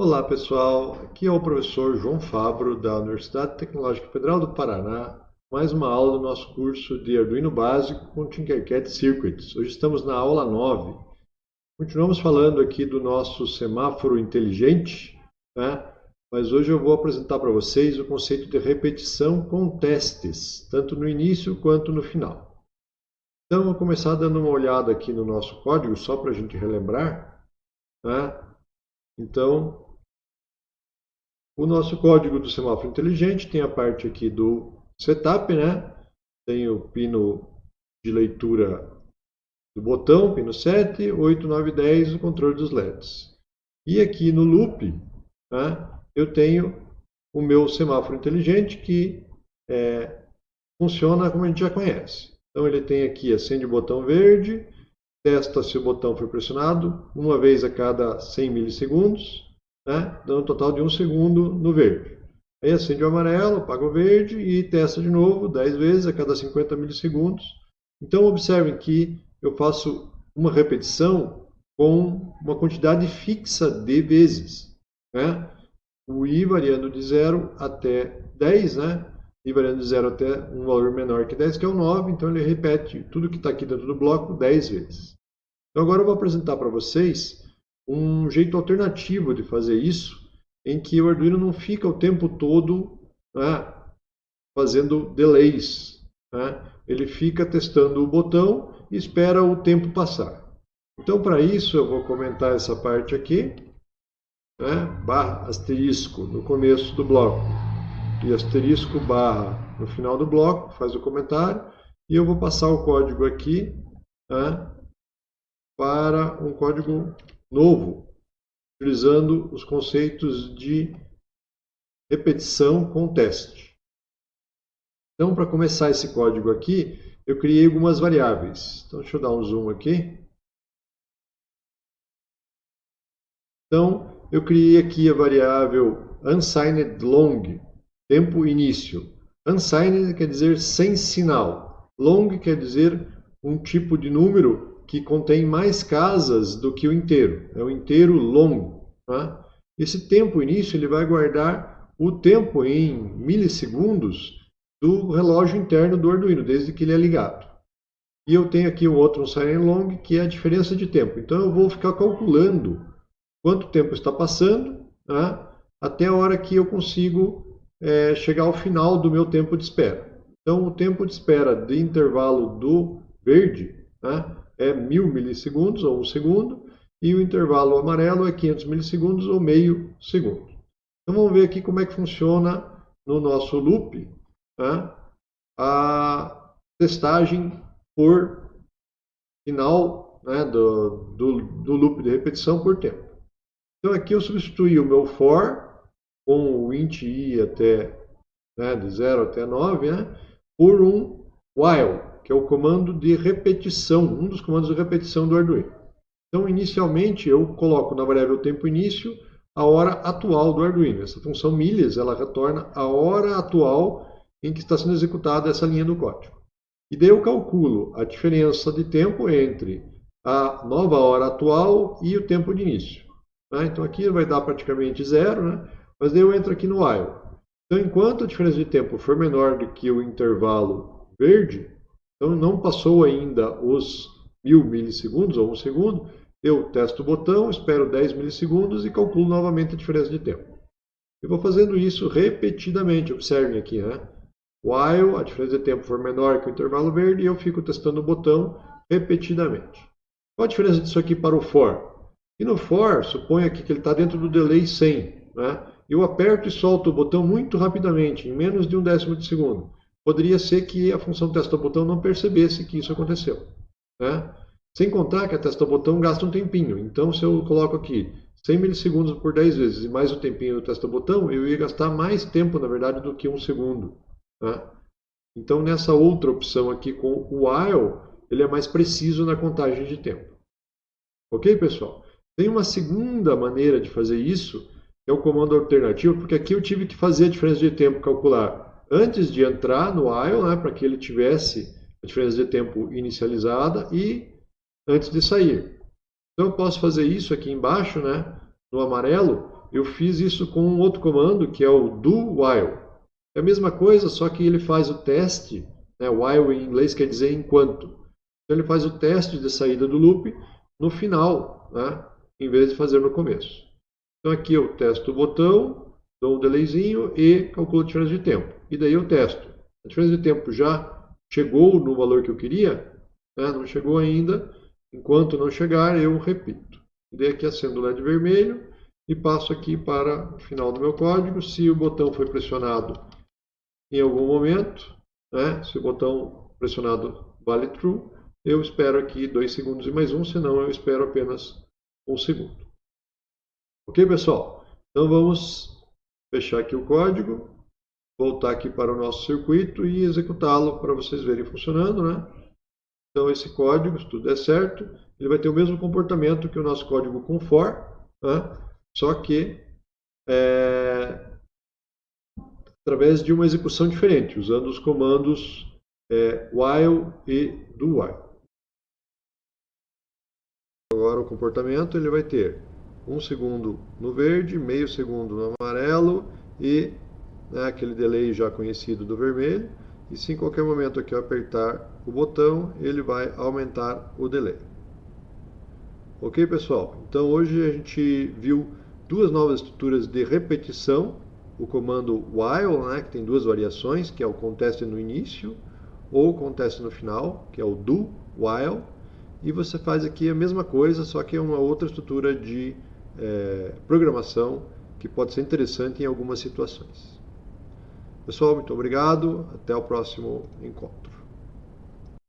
Olá pessoal, aqui é o professor João Fabro da Universidade Tecnológica Federal do Paraná, mais uma aula do nosso curso de Arduino Básico com Tinkercad Circuits. Hoje estamos na aula 9. Continuamos falando aqui do nosso semáforo inteligente, né? mas hoje eu vou apresentar para vocês o conceito de repetição com testes, tanto no início quanto no final. Então, vou começar dando uma olhada aqui no nosso código, só para a gente relembrar. Né? Então, o nosso código do semáforo inteligente tem a parte aqui do setup, né? Tem o pino de leitura do botão, pino 7, 8, 9, 10, o controle dos LEDs. E aqui no loop, né, eu tenho o meu semáforo inteligente que é, funciona como a gente já conhece. Então ele tem aqui, acende o botão verde, testa se o botão foi pressionado uma vez a cada 100 milissegundos, né? dando um total de um segundo no verde. Aí acende o amarelo, apaga o verde e testa de novo 10 vezes a cada 50 milissegundos. Então observem que eu faço uma repetição com uma quantidade fixa de vezes. Né? O i variando de 0 até 10, né? i variando de 0 até um valor menor que 10, que é o 9, então ele repete tudo que está aqui dentro do bloco 10 vezes. Então agora eu vou apresentar para vocês um jeito alternativo de fazer isso, em que o Arduino não fica o tempo todo né, fazendo delays. Né? Ele fica testando o botão e espera o tempo passar. Então, para isso, eu vou comentar essa parte aqui, né? barra asterisco no começo do bloco e asterisco barra no final do bloco, faz o comentário, e eu vou passar o código aqui né? para um código novo, utilizando os conceitos de repetição com teste. Então, para começar esse código aqui, eu criei algumas variáveis. Então, deixa eu dar um zoom aqui. Então, eu criei aqui a variável unsigned long, tempo início. Unsigned quer dizer sem sinal. Long quer dizer um tipo de número que contém mais casas do que o inteiro. É o inteiro longo. Tá? Esse tempo início ele vai guardar o tempo em milissegundos do relógio interno do Arduino, desde que ele é ligado. E eu tenho aqui um outro um silent long, que é a diferença de tempo. Então eu vou ficar calculando quanto tempo está passando, tá? até a hora que eu consigo é, chegar ao final do meu tempo de espera. Então o tempo de espera de intervalo do verde tá? É 1000 milissegundos, ou um segundo, e o intervalo amarelo é 500 milissegundos, ou meio segundo. Então vamos ver aqui como é que funciona no nosso loop né, a testagem por final né, do, do, do loop de repetição por tempo. Então aqui eu substituí o meu for com o int i até né, de 0 até 9 né, por um while que é o comando de repetição, um dos comandos de repetição do Arduino. Então, inicialmente, eu coloco na variável tempo início a hora atual do Arduino. Essa função milhas, ela retorna a hora atual em que está sendo executada essa linha do código. E daí eu calculo a diferença de tempo entre a nova hora atual e o tempo de início. Né? Então aqui vai dar praticamente zero, né? mas daí eu entro aqui no while. Então enquanto a diferença de tempo for menor do que o intervalo verde, então não passou ainda os mil milissegundos ou um segundo, eu testo o botão, espero 10 milissegundos e calculo novamente a diferença de tempo. Eu vou fazendo isso repetidamente, observem aqui, né? While a diferença de tempo for menor que o intervalo verde, eu fico testando o botão repetidamente. Qual a diferença disso aqui para o for? E no for, suponha aqui que ele está dentro do delay 100. Né? Eu aperto e solto o botão muito rapidamente, em menos de um décimo de segundo poderia ser que a função testa-botão não percebesse que isso aconteceu. Né? Sem contar que a testa-botão gasta um tempinho. Então, se eu coloco aqui 100 milissegundos por 10 vezes e mais o tempinho do testa-botão, eu ia gastar mais tempo, na verdade, do que um segundo. Né? Então, nessa outra opção aqui com o while, ele é mais preciso na contagem de tempo. Ok, pessoal? Tem uma segunda maneira de fazer isso, que é o comando alternativo, porque aqui eu tive que fazer a diferença de tempo calcular antes de entrar no while, né, para que ele tivesse a diferença de tempo inicializada e antes de sair. Então eu posso fazer isso aqui embaixo, né, no amarelo, eu fiz isso com um outro comando, que é o do while. É a mesma coisa, só que ele faz o teste, né? while em inglês quer dizer enquanto. Então ele faz o teste de saída do loop no final, né? em vez de fazer no começo. Então aqui eu testo o botão, dou um delayzinho e calculo a diferença de tempo. E daí eu testo. A diferença de tempo já chegou no valor que eu queria? Né? Não chegou ainda. Enquanto não chegar, eu repito. Dei aqui acendo o LED vermelho e passo aqui para o final do meu código. Se o botão foi pressionado em algum momento, né? se o botão pressionado vale true, eu espero aqui dois segundos e mais um, senão eu espero apenas um segundo. Ok, pessoal? Então vamos fechar aqui o código, voltar aqui para o nosso circuito e executá-lo para vocês verem funcionando, né? Então esse código, se tudo der certo, ele vai ter o mesmo comportamento que o nosso código com for, né? só que é, através de uma execução diferente, usando os comandos é, while e do while. Agora o comportamento ele vai ter um segundo no verde, meio segundo no amarelo e né, aquele delay já conhecido do vermelho. E se em qualquer momento aqui eu apertar o botão, ele vai aumentar o delay. Ok, pessoal? Então hoje a gente viu duas novas estruturas de repetição. O comando while, né, que tem duas variações, que é o conteste no início ou conteste no final, que é o do while. E você faz aqui a mesma coisa, só que é uma outra estrutura de é, programação que pode ser interessante em algumas situações. Pessoal, muito obrigado. Até o próximo encontro.